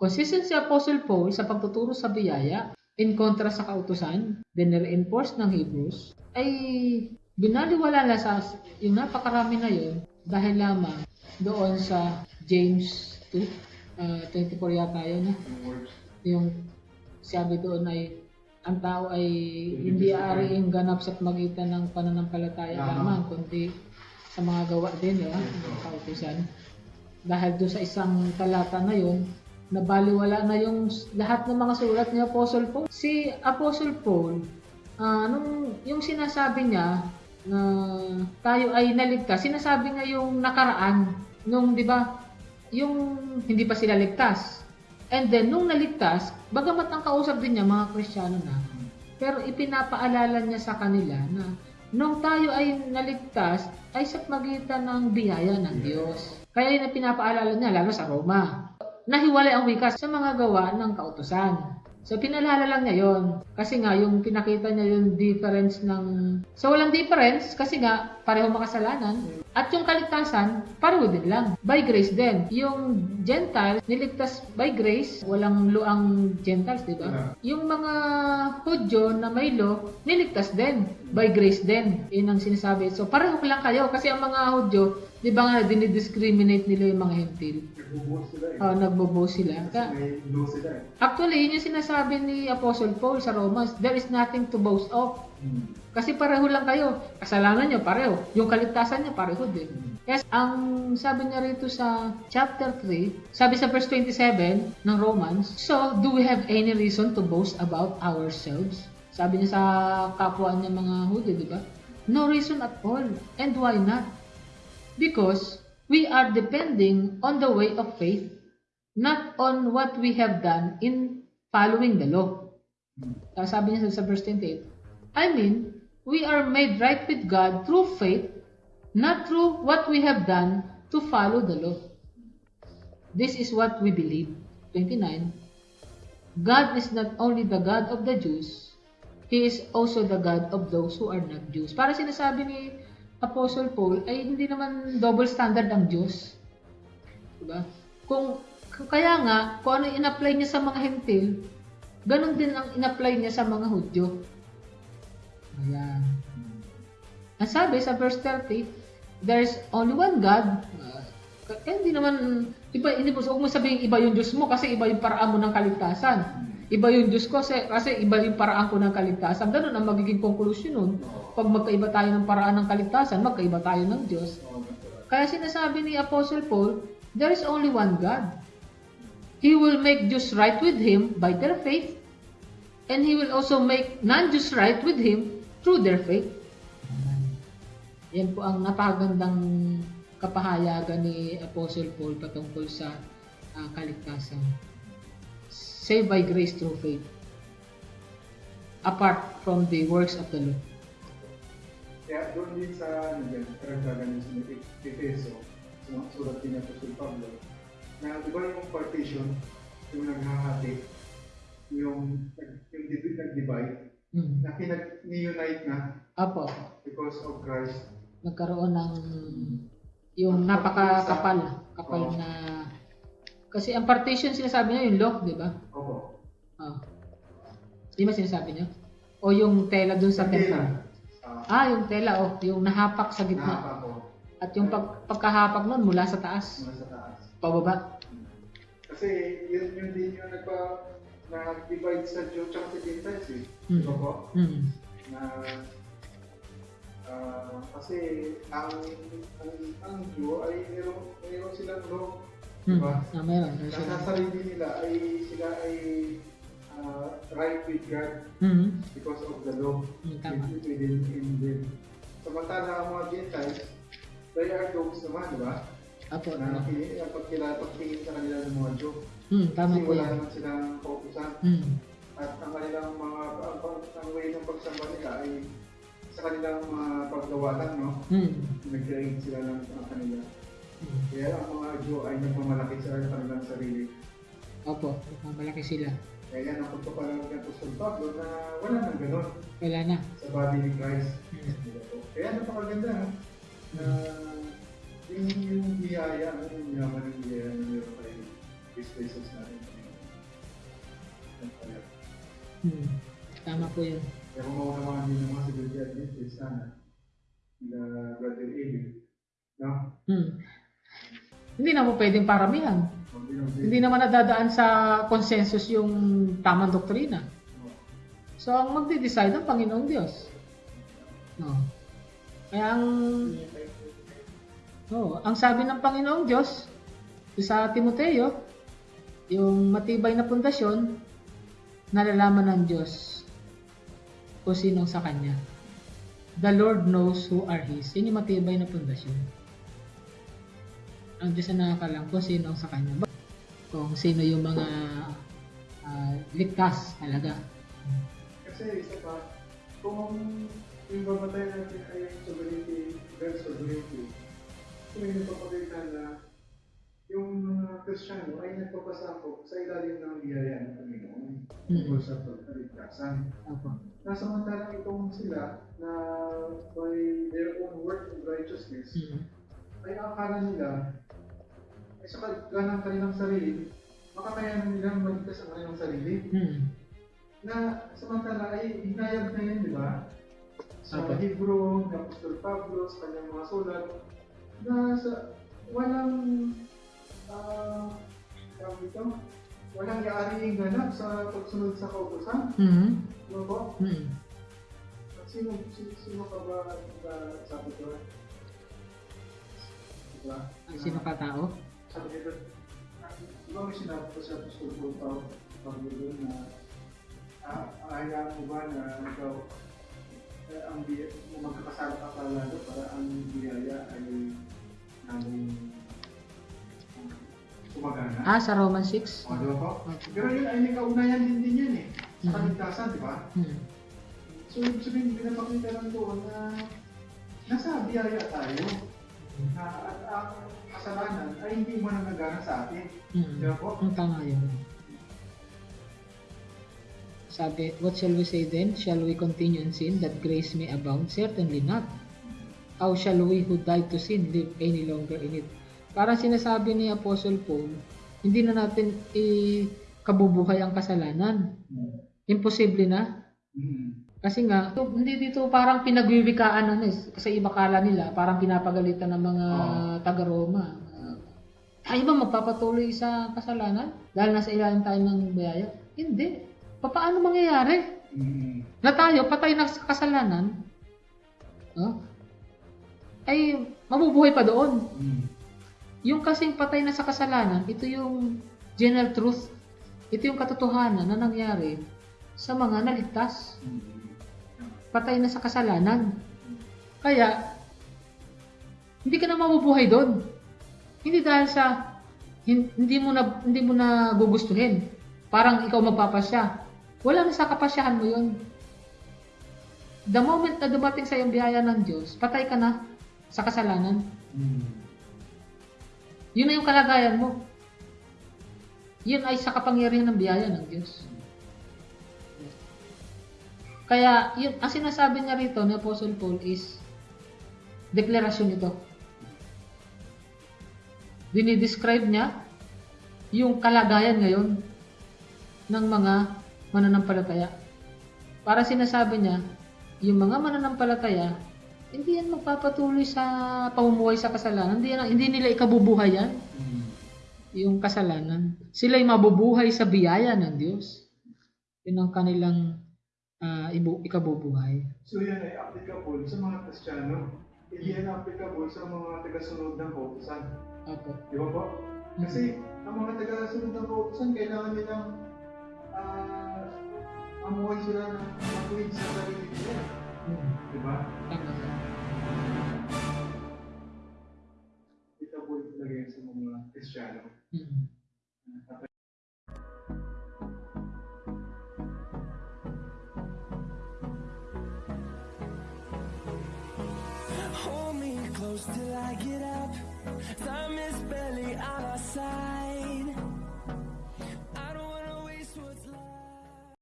Consistent si Apostle Paul sa pagtuturo sa biyaya in kontra sa kautusan, dinere-enforce ng Hebrews, ay binaliwala na sa yung napakarami na yun dahil lamang doon sa James 2, uh, 24 yata yun, yung sabi doon ay ang tao ay hindi aariing ganap sa magitan ng pananampalataya lamang, kundi sa mga gawa din, di ba? Ng kautusan. Dahil doon sa isang talata na yun, nabaliwala na yung lahat ng mga sulat ni Apostle Paul. Si Apostle Paul, ah, nung, yung sinasabi niya na tayo ay naligtas, sinasabi niya yung nakaraan, nung di ba, yung hindi pa sila ligtas. And then, nung naligtas, bagamat ang kausap din niya, mga Kristiyano na, pero ipinapaalala niya sa kanila na nung tayo ay naligtas, ay sa magitan ng biyaya ng Diyos. Kaya yun ang pinapaalala niya, lalo sa Roma. Nahiwalay ang wikas sa mga gawa ng kautusan. So, pinalala lang niya yon Kasi nga, yung pinakita niya yung difference ng... So, walang difference kasi nga, pareho makasalanan. At yung kaligtasan, pareho din lang. By grace din. Yung Gentiles, niligtas by grace. Walang luang Gentiles, di ba? Yung mga Hudyo na may law, niligtas din. By grace din. Yun ang sinasabi. So, pareho lang kayo. Kasi ang mga Hudyo, di ba nga, dinidiscriminate nila yung mga Hentil. Nagbubuhos sila eh. Uh, nagbobo sila. Kasi Ka- sila eh. Actually, yun yung sinasabi ni Apostle Paul sa Romans, there is nothing to boast of. Kasi pareho lang kayo. Kasalanan nyo, pareho. Yung kaligtasan nyo, pareho din. Yes, ang sabi niya rito sa chapter 3, sabi sa verse 27 ng Romans, So, do we have any reason to boast about ourselves? Sabi niya sa kapwa niya mga Hudyo, di ba? No reason at all. And why not? Because we are depending on the way of faith, not on what we have done in following the law. Sabi niya sa verse 28, I mean, we are made right with God through faith, not through what we have done to follow the law. This is what we believe. 29. God is not only the God of the Jews, He is also the God of those who are not Jews. Para sinasabi ni Apostle Paul, ay hindi naman double standard ang Diyos. Diba? Kung, kaya nga, kung ano in-apply niya sa mga hentil, ganun din ang in-apply niya sa mga Hudyo. Ayan. Ang sabi sa verse 30, there's only one God. Uh, hindi naman, iba, hindi mo, huwag mo sabihin iba yung Diyos mo kasi iba yung paraan mo ng kaligtasan. Iba yung Diyos ko kasi, kasi iba yung paraan ko ng kaligtasan. Ganun ang magiging conclusion nun. Pag magkaiba tayo ng paraan ng kaligtasan, magkaiba tayo ng Diyos. Kaya sinasabi ni Apostle Paul, there is only one God. He will make Jews right with Him by their faith, and He will also make non-Jews right with Him through their faith. Yan po ang napakagandang kapahayagan ni Apostle Paul patungkol sa ah, kaligtasan. Saved by grace through faith. Apart from the works of the law. Kaya doon din sa, ano dyan, karagdagan yung sa Efeso, sa mga sulat din ng Apostol Pablo, na di ba yung partition, yung naghahati, yung, yung divi- nag-divide, Hmm. na pinag-unite na Apo, because of Christ. nagkaroon ng yung napakakapal, kapal na kasi ang partition sinasabi niya yung lock, di ba? Opo. Ah. Di ba sinasabi niya? O yung tela dun sa Hindi temple? na. Ah, Ah, yung tela, oh, yung nahapak sa gitna. nahapa ko. At yung pag, pagkahapak nun mula sa taas, Mula sa taas. pababa. Kasi yun, yun din yung nagpa, na-divide sa Jew tsaka sa Gentiles eh. Ba po? Hmm. Na, ah, kasi ang, ang, ang Jew ay meron, meron silang. Hmm. Diba? Ah, meron. Na sa sarili nila ay sila ay ah, right with God Hmm. because of the law tama. within in them. Samantala ang mga Gentiles, they are dogs naman, di ba? Apo. Na ang pagkila, pagtingin sa kanila ng mga Jew. Hmm, tama Kasi po wala yan. naman silang kautusan. Hmm. At ang kanilang mga, ang, ang, way ng pagsamba nila ay sa kanilang mga paggawa lang, no? Hmm. Nag-create sila ng ng kanila. Hmm. Kaya ang mga Jew ay nagmamalaki sa kanilang sarili. Opo, malaki sila. Kaya yan ang pagpapalag ng Apostol Pablo na wala nang ganun Wala na. sa body ni Christ. Hmm. Kaya napakaganda no? na yung, yung biyaya, ano, yung yaman ng biyaya na meron kay Jesus natin. Hmm. Tama po yun. Kaya kung maunawaan din ng mga Seventh Day Adventist, sana, nila Brother Abel, no? Hmm. Hindi na po pwedeng paramihan. Hindi naman nadadaan sa consensus yung tamang doktrina. no? So, ang magde-decide ang Panginoong Diyos. No. Kaya ang oh, ang sabi ng Panginoong Diyos sa Timoteo, yung matibay na pundasyon, nalalaman ng Diyos kung sinong sa Kanya. The Lord knows who are His. Yun yung matibay na pundasyon. Ang Diyos na nakakalam kung sino sa Kanya. Kung sino yung mga ah, ligtas talaga. Kasi isa pa, kung yung babatay natin ay yung sovereignty, God's sovereignty, so may nagpapakita na yung mga Kristiyano ay nagpapasakop sa ilalim ng biyaya ng Panginoon tungkol sa pagkaligtasan. Opo. Nasamantalang itong sila na by their own work of righteousness, Mm. ay akala nila ay sa kagalang kanilang sarili, makakayanan nilang maligtas ang kanilang sarili Mm. na samantala ay hinayag na yun, di ba? Sa Apo. Hebrew, ni Apostol Pablo, sa kanyang mga sulat, na sa walang tawag ito, walang yaari ganap sa pagsunod sa kautosan. Mm. Ano po? Mm. At sino, sino, sino ka ba ba sabi ko? Diba? Ang sino ka tao? Sabi nito, di ba may sinabi ko sa Apostol Pablo Pablo doon na ah, hayaan mo ba na ikaw eh, ang biya, na magkakasama ka para ang biyaya ay namin kumagana. Ah, sa Roman 6? O, di ba po? Pero yun ay may kaunayan din din yan eh. Sa Mhm. kaligtasan, di ba? Mm. So, ibig sabihin, pinapakita lang doon na nasa biyaya tayo na at ang kasalanan ay hindi mo nagagana sa atin. Mm. Di ba po? Ang tama yun. Sabi, what shall we say then? Shall we continue in sin that grace may abound? Certainly not. How shall we who died to sin live any longer in it? Parang sinasabi ni Apostle Paul, hindi na natin ikabubuhay ang kasalanan. Imposible na. Mhm. Kasi nga, hindi dito parang pinagwiwikaan ano, eh. kasi iba kala nila, parang pinapagalitan ng mga taga-Roma. Tayo ba magpapatuloy sa kasalanan? Dahil nasa ilalim tayo ng biyaya? Hindi. Pa- Paano mangyayari? Mhm. Na tayo, patay na sa kasalanan, no? ay mabubuhay pa doon. Mhm. Yung kasing patay na sa kasalanan, ito yung general truth. Ito yung katotohanan na nangyari sa mga naligtas. Patay na sa kasalanan. Kaya, hindi ka na mabubuhay doon. Hindi dahil sa hin- hindi mo na hindi mo na gugustuhin. Parang ikaw magpapasya. Wala na sa kapasyahan mo 'yon. The moment na dumating sa iyong biyaya ng Diyos, patay ka na sa kasalanan. Mhm. Yun na yung kalagayan mo. Yun ay sa kapangyarihan ng biyaya ng Diyos. Kaya, yun, ang sinasabi niya rito ni Apostle Paul is deklarasyon ito. Dinidescribe niya yung kalagayan ngayon ng mga mananampalataya. Para sinasabi niya, yung mga mananampalataya, hindi yan magpapatuloy sa pamumuhay sa kasalanan. Hindi, yan, hindi nila ikabubuhay yan, Mhm. yung kasalanan. Sila'y mabubuhay sa biyaya ng Diyos. Yun ang kanilang ah, ibu- ikabubuhay. So yan ay applicable sa mga Kristiyano. Hindi yan applicable sa mga tagasunod ng kautusan. Opo. Di ba po? Kasi ang mga tagasunod ng kautusan, kailangan nilang ah, mamuhay sila ng matuwid sa sarili nila. Hmm. Di ba? Tama ka. Applicable sa mga Kristiyano. Hmm. Hold me close till I get up. Time is barely on our side.